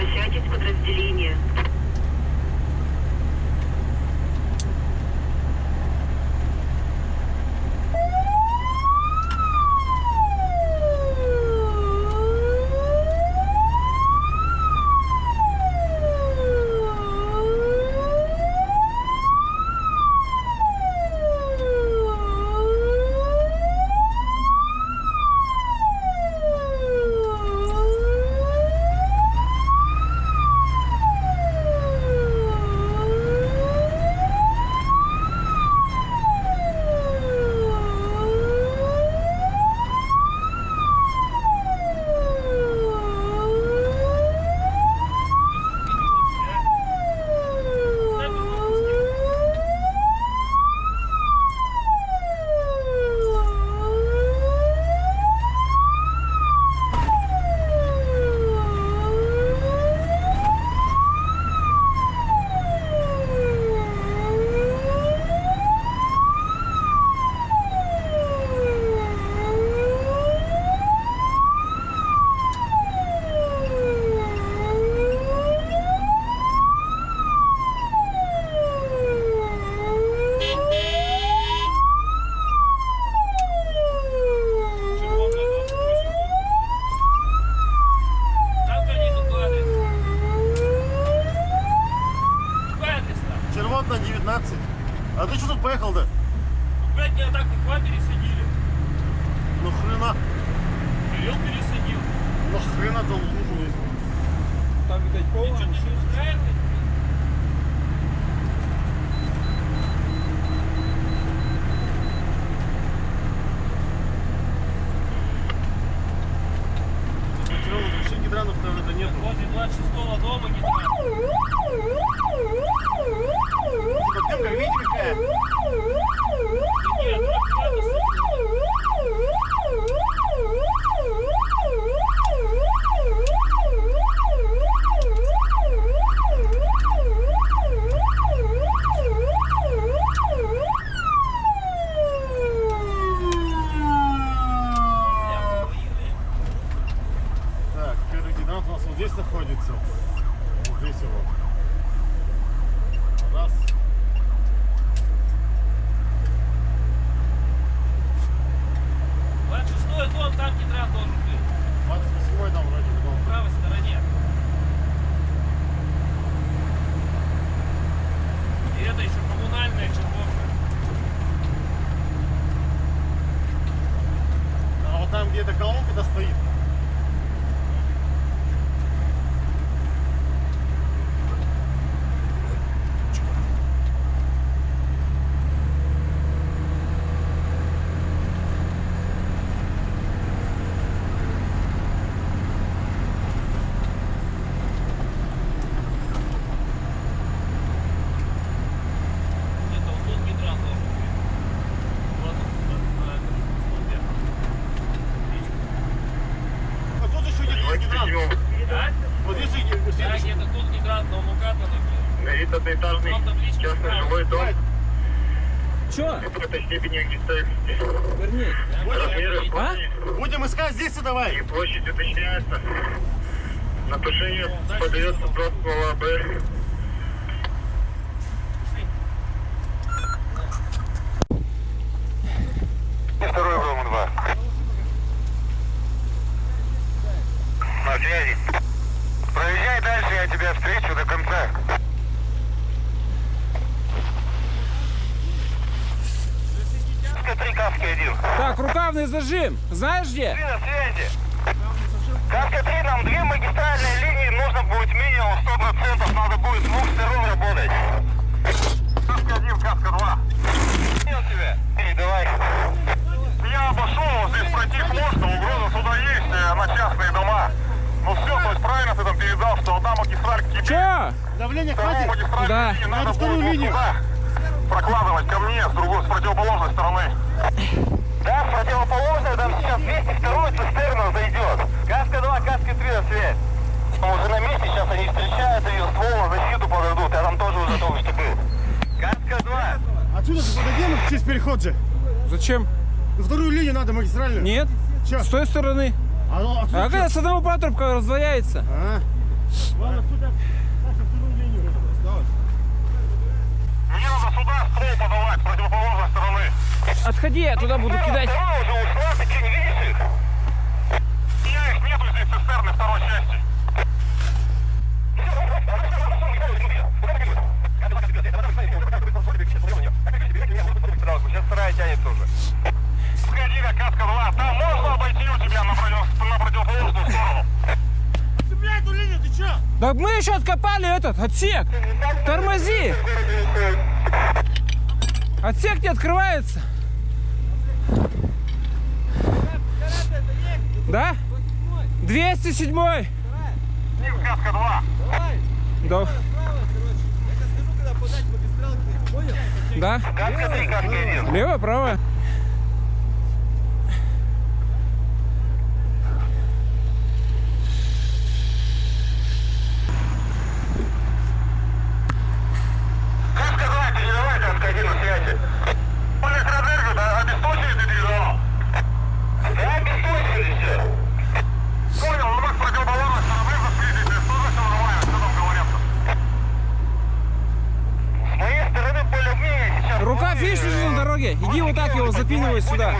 Возвращайтесь в подразделение. Там гони какой адрес? Какой адрес там? Червотна 19. А ты что тут поехал-то? Ну, Блядь, меня так к вам пересадили. Ну хрена, Привел, пересадил. ну хрена ты лужу. Там, видать, полно. ты не устраивает? Материал вообще гидранов там это нету. Возле 26-го дома не знаю. Типа дымка, видите какая? Нет, аккуратно, я военный. Так, первый гидрант у нас вот здесь находится. Вот здесь его. Раз. Шестой дом, там гидрант должен быть. 28 там вроде бы правой стороне. И это еще коммунальная червонка. А вот там, где эта колонка-то стоит, Где-то вот тут гидрант должен быть. Вот он, на этом столбе. Речка. а тут еще есть гидрант. А? Вот здесь же Да, следующий. где-то тут гидрант, но он указан. Горит одноэтажный Там табличка частный жилой дом Чё? какой-то степени огнестойкости. Верни. Размеры А? Будем искать здесь и давай. и площадь уточняется. На тушение подается просто АБ. Второй Рома 2. На связи. Проезжай дальше, я тебя встречу до конца. Три каски один. Так, зажим. Знаешь где? Ты на связи. Каска 3, нам две магистральные линии, нужно будет минимум 100%, надо будет с двух сторон работать. Каска 1, каска 2. Понял тебя? Передавай. Я обошел, вот здесь пройти можно, угроза сюда есть, э, на частные дома. Ну все, то есть правильно ты там передал, что одна магистраль к тебе, Чё? Давление хватит. магистраль Да. надо Надо вторую линию. туда прокладывать ко мне, с другой, с противоположной стороны. Да, с противоположной, там сейчас 202 цистерна зайдет. Каска 2, каска 3 на связь. Мы уже на месте, сейчас они встречают ее, ствол на защиту подойдут, я там тоже уже только что был. Каска 2. Отсюда же подойдем через переход же. Зачем? На вторую линию надо магистральную. Нет. Чё? С той стороны. А, ну, А отсюда когда с одного патрубка раздвояется? А? Ладно, сюда. Саша, вторую линию. Мне надо сюда ствол подавать с противоположной стороны. Отходи, я туда буду кидать. Уже ушла, ты что, не видишь их? Я их нету здесь цистерны второй части. Сейчас вторая тянется уже. Сходи на каска 2. Там можно обойти у тебя на, против- на противоположную сторону. Цепляй эту линию, ты чё? Да мы еще откопали этот отсек. Тормози. Отсек не открывается. Да? 207 Ним каска 2. Да. Да? Каска 3, каска 1. Лево, право. Каска 2, передавай каска 1 на связи. Электроэнергию да, обесточили ты передавал? Да, обесточили все. Понял, ну мы с противоположной стороны заследили, тоже все нормально, что там говорят-то? С моей стороны более-менее сейчас... Рука, вроде, видишь, лежит на дороге. Иди вот так его запинывай сюда.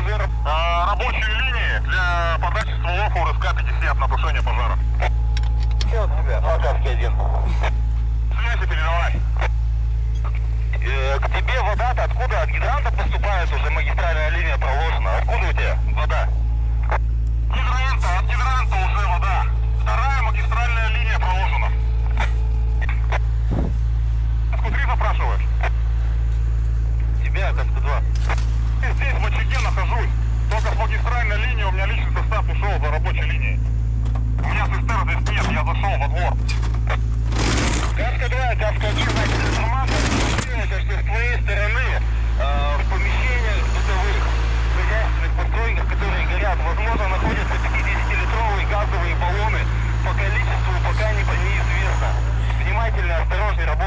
А, рабочие линии для подачи стволов УРСК-50 на тушение пожара. Все от тебя, Акадский один. Связи передавай. Э, к тебе вода-то откуда? От гидранта поступает уже магистральная линия проложена. Откуда у тебя вода?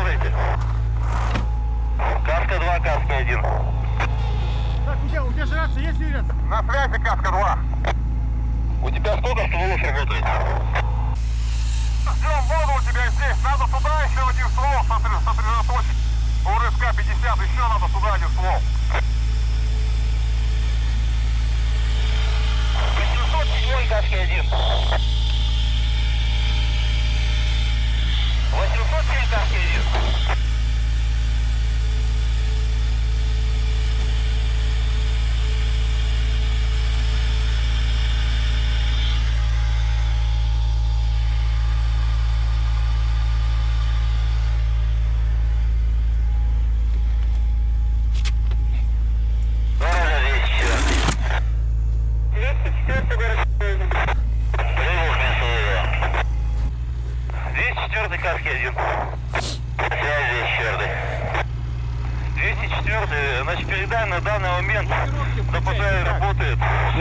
Продолжайте. Каска-2, Каска-1. Так, у тебя, у тебя же рация есть, Юрец? На связи, Каска-2. У тебя сколько стволов работает? Ждем воду у тебя здесь. Надо туда еще один ствол сосредоточить. У рывка 50 еще надо туда один ствол. 507 Каски-1. Você não vou tentar, querido.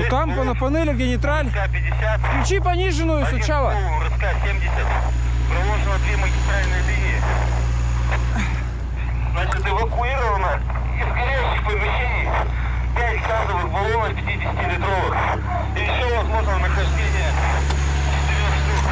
Ну там по- на панели, где нейтраль. РСК-50. Включи пониженную сначала. РСК-70. Проложено две магистральные линии. Значит, эвакуировано из горящих помещений 5 газовых баллонов 50-литровых. И еще возможно нахождение 4 штук.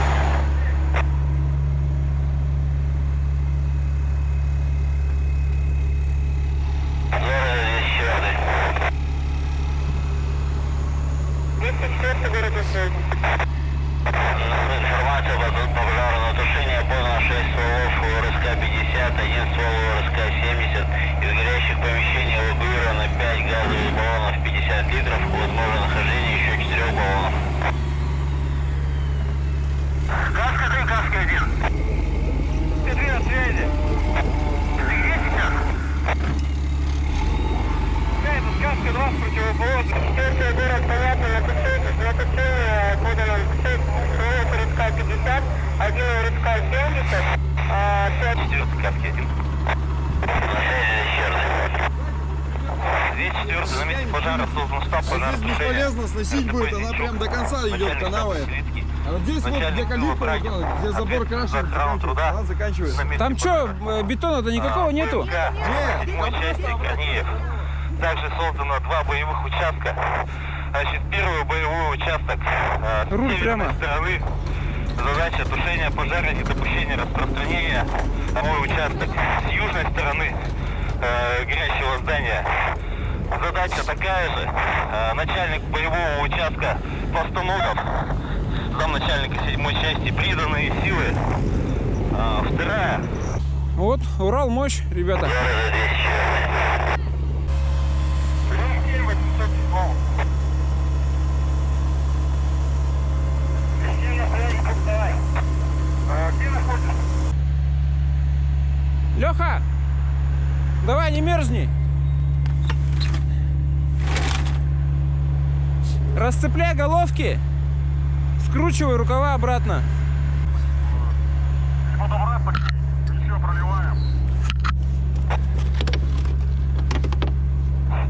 Информация по по пожару тушение подано 6 стволов УРСК-50, один ствол УРСК-70. Из горящих помещений эвакуировано 5 газовых баллонов 50 литров. Возможно нахождение еще 4 баллонов. Каска 3, каска 1. Ты две на связи. Ты где сейчас? Это сказка 2 с противоположной. Четвертый город понятно, на тушение, на тушение подано 6 стволов РСК-50, один РСК-70, а 5... Четвертый сказки 1. Две четвертые на месте пожара создан штаб А здесь бесполезно сносить будет, она прям до конца идет, канава эта. А вот здесь вот где калитка, где забор крашен, заканчивается, она заканчивается. Там что, бетона-то никакого нету? Нет, седьмой части Корнеев. Также создано два боевых участка. Значит, первый боевой участок. э, С Руль прямо. стороны. Задача тушения пожара, недопущения распространения. Второй участок. С южной стороны э, горящего здания. Задача такая же. Э, начальник боевого участка Постаногов. Замначальника седьмой части приданные силы. А, вторая. Вот, Урал мощь, ребята. Леха, давай не мерзни. Расцепляй головки, скручивай рукава обратно.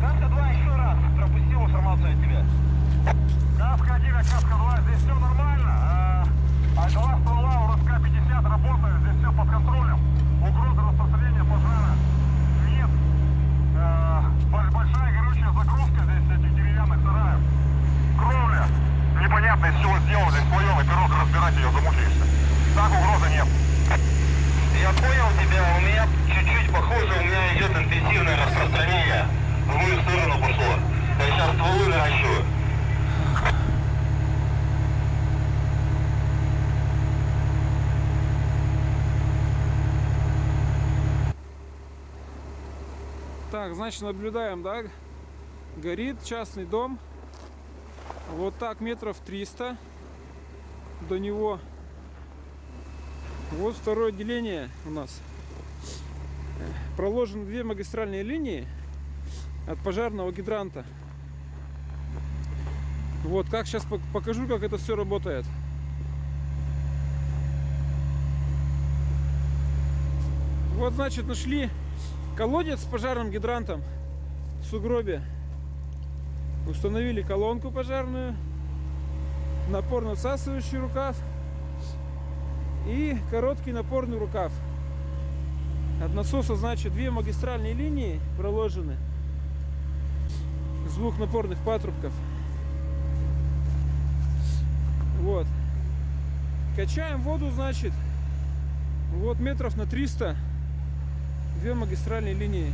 Каска 2 еще раз. Пропустил информацию от тебя. Каска 1 и каска 2, здесь все нормально. А, а два ствола у РСК-50 работают, здесь все под контролем. Угрозы распространения пожара нет. А, бо- большая горючая загрузка здесь этих деревянных сараев. Кровля. Непонятно из чего сделана, здесь слоеный пирог, разбирать ее замучаешься. Так угрозы нет. Я понял тебя, у меня чуть-чуть похоже, у меня идет интенсивное распространение. В мою сторону пошло. Я сейчас стволы наращиваю. Так, значит, наблюдаем, да? Горит частный дом. Вот так метров 300 до него. Вот второе отделение у нас. Проложены две магистральные линии от пожарного гидранта. Вот, как сейчас покажу, как это все работает. Вот, значит, нашли колодец с пожарным гидрантом в сугробе. Установили колонку пожарную, напорно-всасывающий рукав и короткий напорный рукав. От насоса, значит, две магистральные линии проложены с двух напорных патрубков. Вот. Качаем воду, значит, вот метров на 300 две магистральные линии.